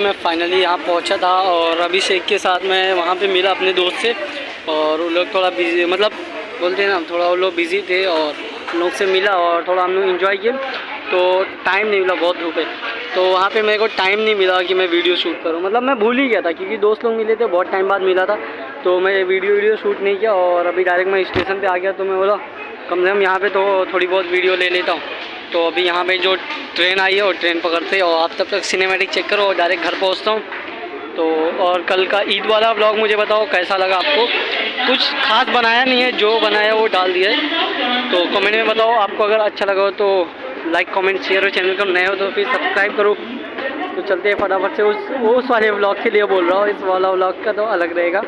मैं फाइनली यहाँ पहुँचा था और अभिषेक के साथ मैं वहाँ पे मिला अपने दोस्त से और वो लोग थोड़ा बिज़ी मतलब बोलते हैं ना, थोड़ा वो लोग बिज़ी थे और लोग से मिला और थोड़ा हम लोग इन्जॉय किए। तो टाइम नहीं मिला, बहुत है। तो वहाँ पे मेरे को टाइम नहीं मिला कि मैं वीडियो शूट करूँ। मतलब मैं भूल ही गया था क्योंकि दोस्त लोग मिले थे, बहुत टाइम बाद मिला था। तो मैं वीडियो वीडियो शूट नहीं किया और अभी डायरेक्ट मैं स्टेशन पर आ गया तो मैं बोला, कम से कम यहाँ पर तो थोड़ी बहुत वीडियो ले लेता हूँ। तो अभी यहाँ पे जो ट्रेन आई है, वो ट्रेन पकड़ते और आप तब तक सिनेमेटिक चेक करो और डायरेक्ट घर पहुँचता हूँ। तो और कल का ईद वाला ब्लॉग मुझे बताओ, कैसा लगा आपको? कुछ खास बनाया नहीं है, जो बनाया वो डाल दिया है। तो कमेंट में बताओ, आपको अगर अच्छा लगा हो तो लाइक कमेंट शेयर हो चैनल को नए हो तो फिर सब्सक्राइब करो। तो चलते हैं फटाफट से, उस उस वाले ब्लॉग के लिए बोल रहा हूँ, इस वाला ब्लॉग का तो अलग रहेगा।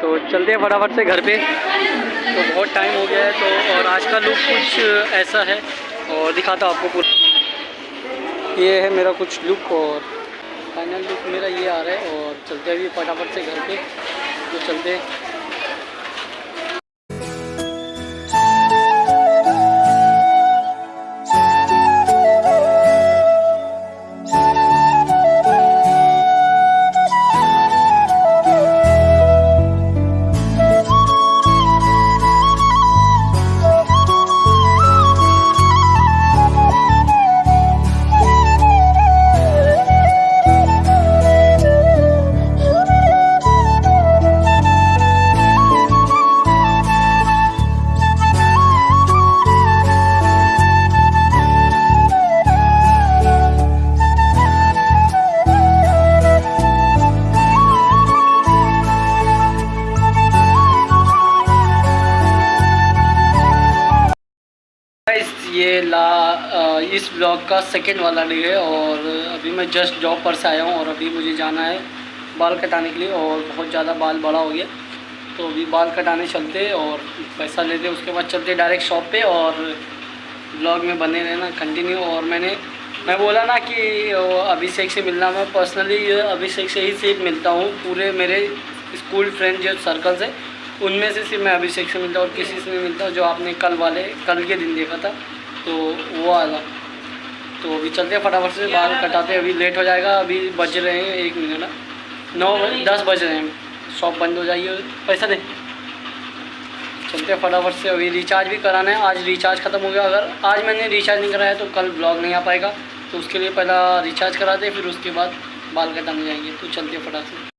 तो चलते हैं फटाफट से घर पे। तो बहुत टाइम हो गया है तो और आज का लुक कुछ ऐसा है। और दिखाता हूँ आपको पूरा। ये है मेरा कुछ लुक और फाइनल लुक मेरा ये आ रहा है और चलते अभी फटाफट से घर पे। तो चलते ये ला इस ब्लॉग का सेकंड वाला डे है और अभी मैं जस्ट जॉब पर से आया हूँ और अभी मुझे जाना है बाल कटाने के लिए और बहुत ज़्यादा बाल बड़ा हो गया। तो अभी बाल कटाने चलते और पैसा लेते, उसके बाद चलते डायरेक्ट शॉप पे और ब्लॉग में बने रहना कंटिन्यू और मैंने, मैं बोला ना कि अभिषेक से मिलना, मैं पर्सनली अभिषेक से ही सिर्फ़ मिलता हूँ। पूरे मेरे स्कूल फ्रेंड जो सर्कल से उनमें से सिर्फ़ मैं अभिषेक से मिलता हूँ और किसी से नहीं मिलता हूँ जो आपने कल वाले, कल के दिन देखा था। तो वो वाला तो अभी चलते हैं फटाफट से, बाल कटाते हैं, अभी लेट हो जाएगा, अभी बज रहे हैं एक मिनट ना? नौ दस बज रहे हैं। शॉप बंद हो जाइए पैसा दे। चलते हैं फटाफट से, अभी रिचार्ज भी कराना है। आज रिचार्ज ख़त्म हो गया। अगर आज मैंने रिचार्ज नहीं कराया तो कल ब्लॉग नहीं आ पाएगा। तो उसके लिए पहला रिचार्ज कराते फिर उसके बाद बाल कटाने जाएँगे। तो चलते फटाफट से।